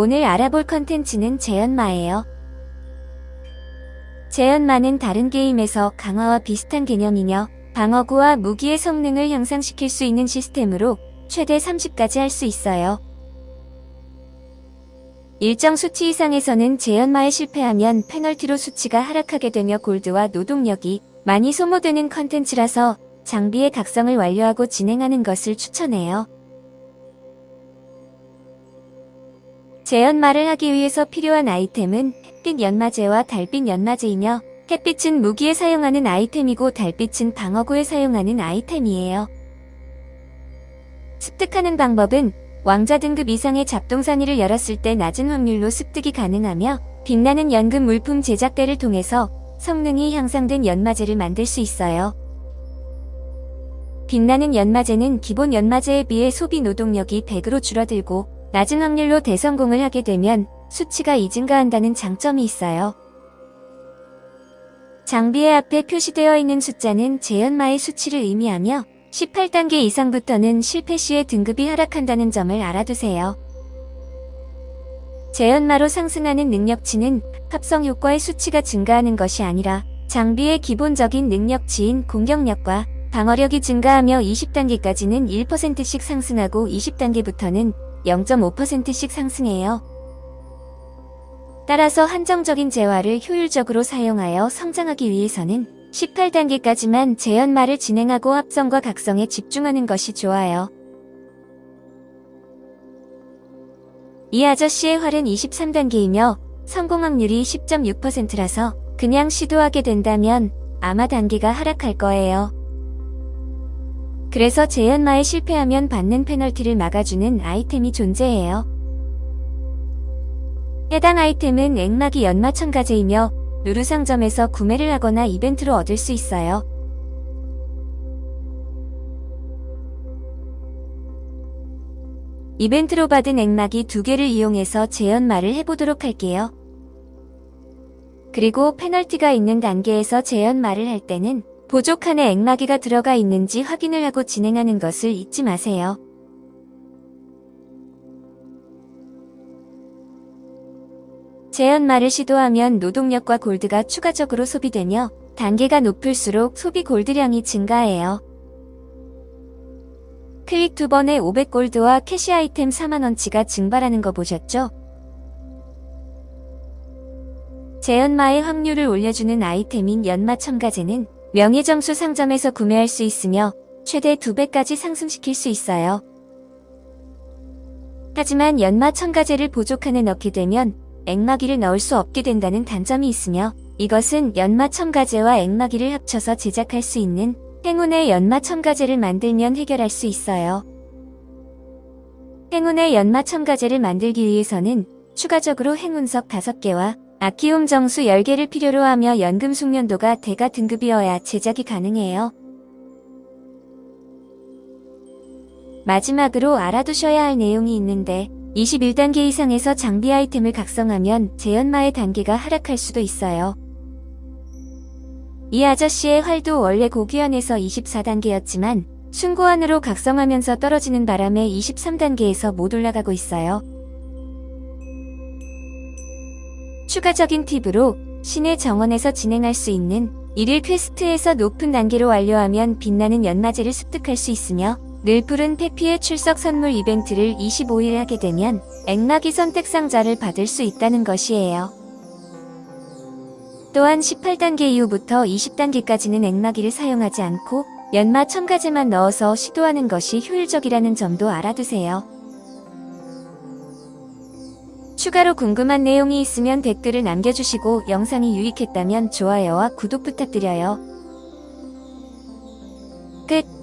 오늘 알아볼 컨텐츠는 재연마예요. 재연마는 다른 게임에서 강화와 비슷한 개념이며 방어구와 무기의 성능을 향상시킬 수 있는 시스템으로 최대 30까지 할 수 있어요. 일정 수치 이상에서는 재연마에 실패하면 페널티로 수치가 하락하게 되며 골드와 노동력이 많이 소모되는 컨텐츠라서 장비의 각성을 완료하고 진행하는 것을 추천해요. 재연마를 하기 위해서 필요한 아이템은 햇빛 연마제와 달빛 연마제이며 햇빛은 무기에 사용하는 아이템이고 달빛은 방어구에 사용하는 아이템이에요. 습득하는 방법은 왕자 등급 이상의 잡동사니를 열었을 때 낮은 확률로 습득이 가능하며 빛나는 연금 물품 제작대를 통해서 성능이 향상된 연마제를 만들 수 있어요. 빛나는 연마제는 기본 연마제에 비해 소비 노동력이 100으로 줄어들고 낮은 확률로 대성공을 하게 되면 수치가 이 증가한다는 장점이 있어요. 장비의 앞에 표시되어 있는 숫자는 재연마의 수치를 의미하며 18단계 이상부터는 실패 시에 등급이 하락한다는 점을 알아두세요. 재연마로 상승하는 능력치는 합성 효과의 수치가 증가하는 것이 아니라 장비의 기본적인 능력치인 공격력과 방어력이 증가하며 20단계까지는 1%씩 상승하고 20단계부터는 0.5%씩 상승해요. 따라서 한정적인 재화를 효율적으로 사용하여 성장하기 위해서는 18단계까지만 재현마를 진행하고 합성과 각성에 집중하는 것이 좋아요. 이 아저씨의 활은 23단계이며 성공 확률이 10.6%라서 그냥 시도하게 된다면 아마 단계가 하락할 거예요. 그래서 재현마에 실패하면 받는 페널티를 막아주는 아이템이 존재해요. 해당 아이템은 앵마기 연마 첨가제이며 루루 상점에서 구매를 하거나 이벤트로 얻을 수 있어요. 이벤트로 받은 앵마기 두 개를 이용해서 재연마를 해보도록 할게요. 그리고 페널티가 있는 단계에서 재연마를 할 때는 보조칸에 앵마기가 들어가 있는지 확인을 하고 진행하는 것을 잊지 마세요. 재연마를 시도하면 노동력과 골드가 추가적으로 소비되며 단계가 높을수록 소비 골드량이 증가해요. 클릭 두 번에 500골드와 캐시 아이템 4만원치가 증발하는 거 보셨죠? 재연마의 확률을 올려주는 아이템인 연마 첨가제는 명예점수 상점에서 구매할 수 있으며 최대 2배까지 상승시킬 수 있어요. 하지만 연마 첨가제를 보조칸에 넣게 되면 앵마기를 넣을 수 없게 된다는 단점이 있으며 이것은 연마 첨가제와 앵마기를 합쳐서 제작할 수 있는 행운의 연마 첨가제를 만들면 해결할 수 있어요. 행운의 연마 첨가제를 만들기 위해서는 추가적으로 행운석 5개와 아키움 정수 10개를 필요로 하며 연금 숙련도가 대가 등급이어야 제작이 가능해요. 마지막으로 알아두셔야 할 내용이 있는데 21단계 이상에서 장비 아이템을 각성하면 재연마의 단계가 하락할 수도 있어요. 이 아저씨의 활도 원래 고귀현에서 24단계였지만 순고환으로 각성하면서 떨어지는 바람에 23단계에서 못 올라가고 있어요. 추가적인 팁으로 신의 정원에서 진행할 수 있는 일일 퀘스트에서 높은 단계로 완료하면 빛나는 연마제를 습득할 수 있으며 늘 푸른 페피의 출석 선물 이벤트를 25일 하게 되면 앵마기 선택 상자를 받을 수 있다는 것이에요. 또한 18단계 이후부터 20단계까지는 앵마기를 사용하지 않고 연마 첨가제만 넣어서 시도하는 것이 효율적이라는 점도 알아두세요. 추가로 궁금한 내용이 있으면 댓글을 남겨주시고 영상이 유익했다면 좋아요와 구독 부탁드려요. 끝